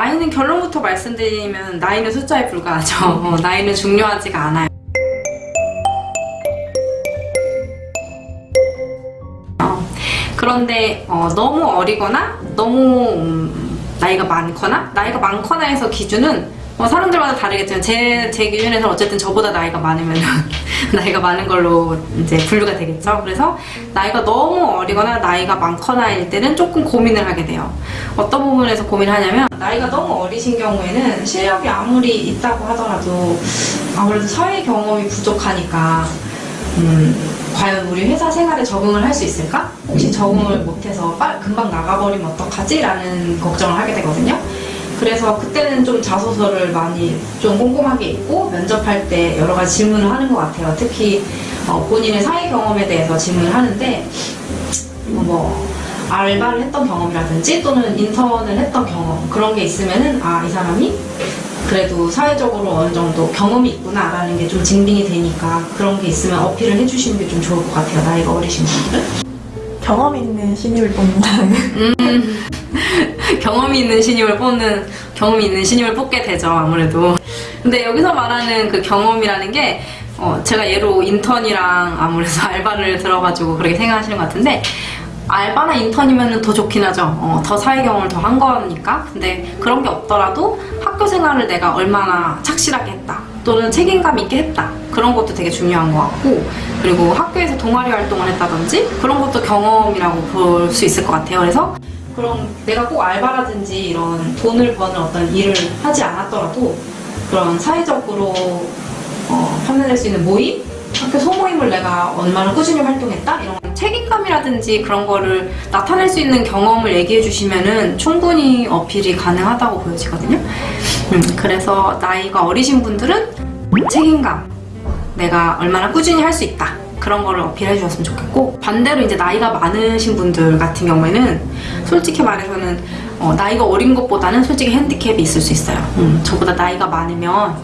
나이는 결론부터 말씀드리면 나이는 숫자에 불과하죠. 어, 나이는 중요하지가 않아요. 어, 그런데 어, 너무 어리거나 너무 음, 나이가 많거나 나이가 많거나 해서 기준은 뭐 사람들마다 다르겠지만 제, 제 기준에서 어쨌든 저보다 나이가 많으면 나이가 많은 걸로 이제 분류가 되겠죠. 그래서 나이가 너무 어리거나 나이가 많거나일 때는 조금 고민을 하게 돼요. 어떤 부분에서 고민을 하냐면 나이가 너무 어리신 경우에는 실력이 아무리 있다고 하더라도 아무래도 사회 경험이 부족하니까 음, 과연 우리 회사 생활에 적응을 할 수 있을까? 혹시 적응을 못해서 빨, 금방 나가버리면 어떡하지? 라는 걱정을 하게 되거든요. 그래서 그때는 좀 자소서를 많이 좀 꼼꼼하게 읽고 면접할 때 여러 가지 질문을 하는 것 같아요. 특히 어, 본인의 사회 경험에 대해서 질문을 하는데 뭐, 뭐 알바를 했던 경험이라든지 또는 인턴을 했던 경험 그런 게 있으면은 아 이 사람이 그래도 사회적으로 어느 정도 경험이 있구나라는 게 좀 증빙이 되니까 그런 게 있으면 어필을 해주시는 게 좀 좋을 것 같아요. 나이가 어리신 분들은. 경험 있는 신입을 뽑는다는 음, 경험이 있는 신입을 뽑는 경험이 있는 신입을 뽑게 되죠 아무래도. 근데 여기서 말하는 그 경험이라는 게 어, 제가 예로 인턴이랑 아무래도 알바를 들어가지고 그렇게 생각하시는 것 같은데 알바나 인턴이면 더 좋긴 하죠. 어, 더 사회 경험을 더 한 거니까. 근데 그런 게 없더라도 학교 생활을 내가 얼마나 착실하게 했다 또는 책임감 있게 했다 그런 것도 되게 중요한 것 같고 그리고 학교에서 동아리 활동을 했다든지 그런 것도 경험이라고 볼 수 있을 것 같아요. 그래서 그럼 내가 꼭 알바라든지 이런 돈을 버는 어떤 일을 하지 않았더라도 그런 사회적으로 어, 판단할 수 있는 모임? 학교 소모임을 내가 얼마나 꾸준히 활동했다? 이런 책임감이라든지 그런 거를 나타낼 수 있는 경험을 얘기해 주시면은 충분히 어필이 가능하다고 보여지거든요. 음, 그래서 나이가 어리신 분들은 책임감, 내가 얼마나 꾸준히 할 수 있다. 그런 거를 어필해 주셨으면 좋겠고 반대로 이제 나이가 많으신 분들 같은 경우에는 솔직히 말해서는 어, 나이가 어린 것보다는 솔직히 핸디캡이 있을 수 있어요. 음, 저보다 나이가 많으면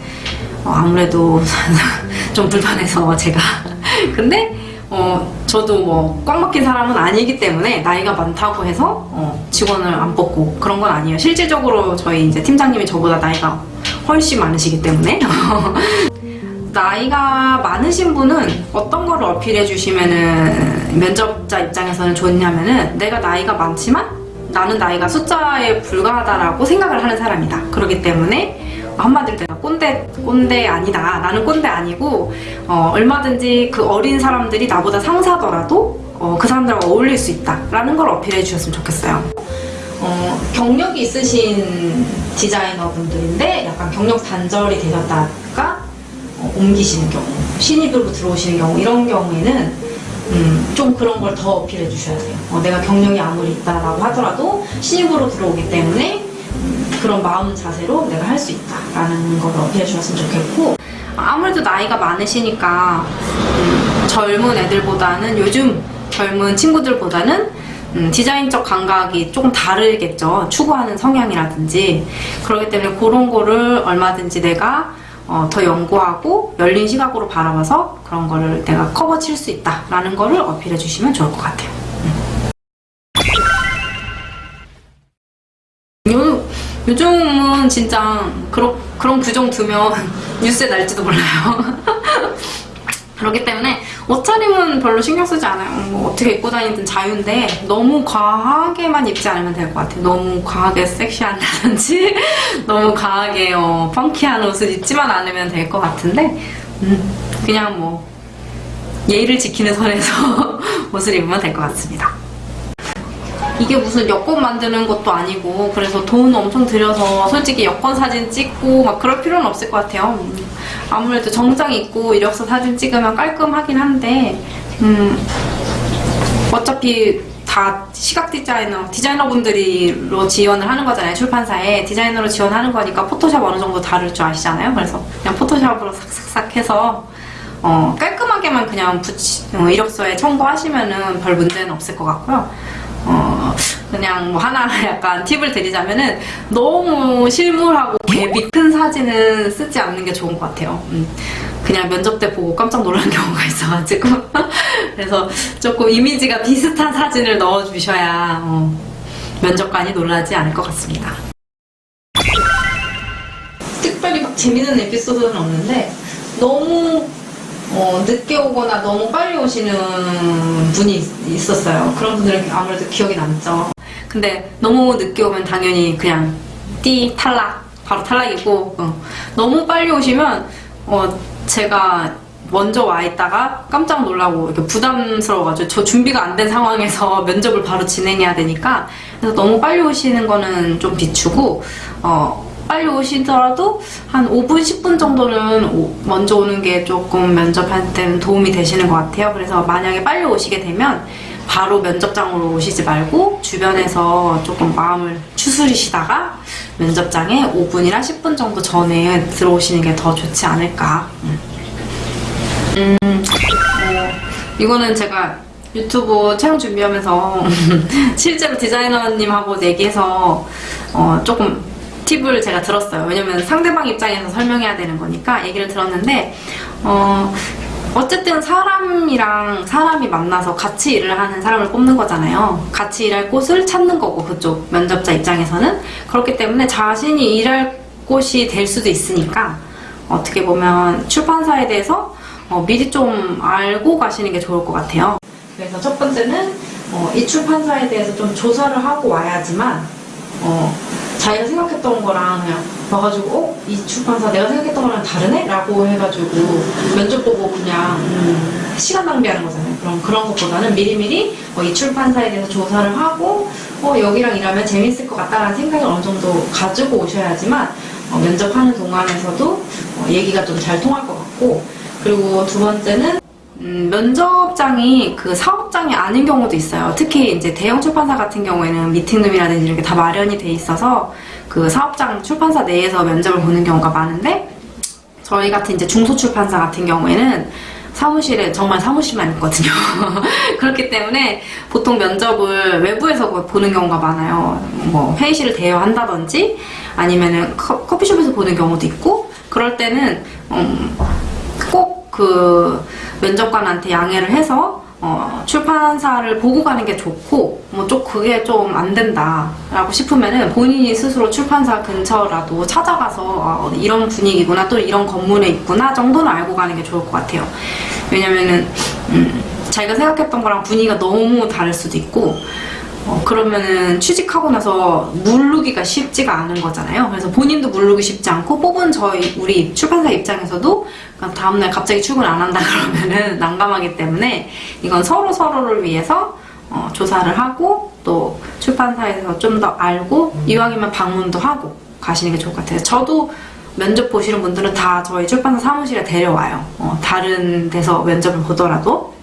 어, 아무래도 좀 불편해서 제가 근데 어, 저도 뭐 꽉 막힌 사람은 아니기 때문에 나이가 많다고 해서 어, 직원을 안 뽑고 그런 건 아니에요. 실질적으로 저희 이제 팀장님이 저보다 나이가 훨씬 많으시기 때문에 나이가 많으신 분은 어떤 거를 어필해 주시면은 면접자 입장에서는 좋냐면은 내가 나이가 많지만 나는 나이가 숫자에 불과하다라고 생각을 하는 사람이다. 그렇기 때문에 한마디로 내가 꼰대 꼰대 아니다. 나는 꼰대 아니고 어, 얼마든지 그 어린 사람들이 나보다 상사더라도 어, 그 사람들과 어울릴 수 있다라는 걸 어필해 주셨으면 좋겠어요. 어, 경력이 있으신 디자이너분들인데 약간 경력 단절이 되셨다가 어, 옮기시는 경우, 신입으로 들어오시는 경우 이런 경우에는 음, 좀 그런 걸 더 어필해 주셔야 돼요. 어, 내가 경력이 아무리 있다라고 하더라도 신입으로 들어오기 때문에 음, 그런 마음 자세로 내가 할 수 있다라는 걸 어필해 주셨으면 좋겠고 아무래도 나이가 많으시니까 음, 젊은 애들보다는 요즘 젊은 친구들보다는 음, 디자인적 감각이 조금 다르겠죠. 추구하는 성향이라든지 그렇기 때문에 그런 거를 얼마든지 내가 어, 더 연구하고 열린 시각으로 바라봐서 그런 거를 내가 커버 칠 수 있다라는 거를 어필해 주시면 좋을 것 같아요. 음. 요, 요즘은 진짜 그런, 그런 규정 두면 뉴스에 날지도 몰라요. 그렇기 때문에 옷차림은 별로 신경 쓰지 않아요. 뭐 어떻게 입고 다니든 자유인데 너무 과하게만 입지 않으면 될 것 같아요. 너무 과하게 섹시한다든지 너무 과하게 어, 펑키한 옷을 입지만 않으면 될 것 같은데 음, 그냥 뭐 예의를 지키는 선에서 옷을 입으면 될 것 같습니다. 이게 무슨 여권 만드는 것도 아니고 그래서 돈 엄청 들여서 솔직히 여권 사진 찍고 막 그럴 필요는 없을 것 같아요. 음, 아무래도 정장 입고 이력서 사진 찍으면 깔끔하긴 한데 음, 어차피 다 시각 디자이너, 디자이너분들이로 지원을 하는 거잖아요. 출판사에 디자이너로 지원하는 거니까 포토샵 어느 정도 다룰 줄 아시잖아요. 그래서 그냥 포토샵으로 싹싹싹 해서 어, 깔끔하게만 그냥 붙이, 어, 이력서에 첨부하시면은 별 문제는 없을 것 같고요. 어, 그냥 뭐 하나 약간 팁을 드리자면은 너무 실물하고 갭이 큰 사진은 쓰지 않는 게 좋은 것 같아요. 음, 그냥 면접 때 보고 깜짝 놀란 경우가 있어가지고 그래서 조금 이미지가 비슷한 사진을 넣어주셔야 어, 면접관이 놀라지 않을 것 같습니다. 재밌는 에피소드는 없는데 너무 어, 늦게 오거나 너무 빨리 오시는 분이 있- 있었어요. 그런 분들은 아무래도 기억이 남죠. 근데 너무 늦게 오면 당연히 그냥 띠 탈락 바로 탈락이고 어, 너무 빨리 오시면 어, 제가 먼저 와 있다가 깜짝 놀라고 이렇게 부담스러워가지고 저 준비가 안 된 상황에서 면접을 바로 진행해야 되니까 그래서 너무 빨리 오시는 거는 좀 비추고 어, 빨리 오시더라도 한 5분, 10분 정도는 오- 먼저 오는 게 조금 면접할 때는 도움이 되시는 것 같아요. 그래서 만약에 빨리 오시게 되면 바로 면접장으로 오시지 말고 주변에서 조금 마음을 추스리시다가 면접장에 5분이나 10분 정도 전에 들어오시는 게 더 좋지 않을까. 음. 음, 어, 이거는 제가 유튜브 촬영 준비하면서 실제로 디자이너님하고 얘기해서 어, 조금 팁을 제가 들었어요. 왜냐면 상대방 입장에서 설명해야 되는 거니까 얘기를 들었는데 어, 어쨌든 사람이랑 사람이 만나서 같이 일을 하는 사람을 뽑는 거잖아요. 같이 일할 곳을 찾는 거고 그쪽 면접자 입장에서는 그렇기 때문에 자신이 일할 곳이 될 수도 있으니까 어떻게 보면 출판사에 대해서 어, 미리 좀 알고 가시는 게 좋을 것 같아요. 그래서 첫 번째는 어, 이 출판사에 대해서 좀 조사를 하고 와야지만 어, 자기가 생각했던 거랑 그냥 와가지고 어? 이 출판사 내가 생각했던 거랑 다르네? 라고 해가지고 면접 보고 그냥 음, 시간 낭비하는 거잖아요. 그럼 그런 것보다는 미리미리 어, 이 출판사에 대해서 조사를 하고 어, 여기랑 일하면 재밌을 것 같다라는 생각을 어느 정도 가지고 오셔야지만 어, 면접하는 동안에서도 어, 얘기가 좀 잘 통할 것 같고 그리고 두 번째는 음, 면접장이 그 사업장이 아닌 경우도 있어요. 특히 이제 대형 출판사 같은 경우에는 미팅룸이라든지 이렇게 다 마련이 돼 있어서 그 사업장 출판사 내에서 면접을 보는 경우가 많은데 저희 같은 이제 중소출판사 같은 경우에는 사무실에 정말 사무실만 있거든요. 그렇기 때문에 보통 면접을 외부에서 보는 경우가 많아요. 뭐 회의실을 대여한다든지 아니면은 커, 커피숍에서 보는 경우도 있고 그럴 때는 음, 꼭 그 면접관한테 양해를 해서 어, 출판사를 보고 가는 게 좋고 뭐 좀 그게 좀 안 된다 라고 싶으면은 본인이 스스로 출판사 근처라도 찾아가서 어, 이런 분위기구나 또 이런 건물에 있구나 정도는 알고 가는 게 좋을 것 같아요. 왜냐면은 음, 자기가 생각했던 거랑 분위기가 너무 다를 수도 있고 어, 그러면은 취직하고 나서 물르기가 쉽지가 않은 거잖아요. 그래서 본인도 물르기 쉽지 않고 뽑은 저희 우리 출판사 입장에서도 그러니까 다음날 갑자기 출근 안 한다 그러면은 난감하기 때문에 이건 서로 서로를 위해서 어, 조사를 하고 또 출판사에서 좀 더 알고 이왕이면 방문도 하고 가시는 게 좋을 것 같아요. 저도 면접 보시는 분들은 다 저희 출판사 사무실에 데려와요. 어, 다른 데서 면접을 보더라도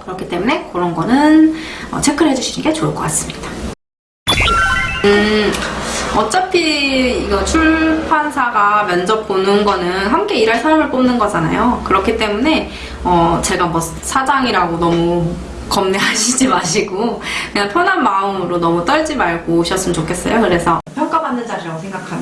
그렇기 때문에 그런 거는 어, 체크를 해주시는 게 좋을 것 같습니다. 음, 어차피 이거 출판사가 면접 보는 거는 함께 일할 사람을 뽑는 거잖아요. 그렇기 때문에 어, 제가 뭐 사장이라고 너무 겁내하시지 마시고 그냥 편한 마음으로 너무 떨지 말고 오셨으면 좋겠어요. 그래서 평가받는 자리라고 생각하면은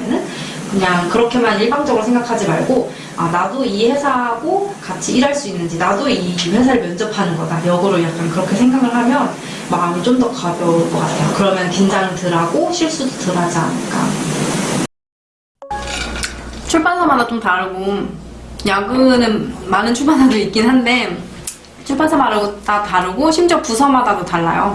그냥 그렇게만 일방적으로 생각하지 말고 아 나도 이 회사하고 같이 일할 수 있는지 나도 이 회사를 면접하는 거다. 역으로 약간 그렇게 생각을 하면 마음이 좀 더 가벼울 것 같아요. 그러면 긴장 덜하고 실수도 덜 하지 않을까. 출판사마다 좀 다르고 야근은 많은 출판사도 있긴 한데 출판사마다 다 다르고 심지어 부서마다도 달라요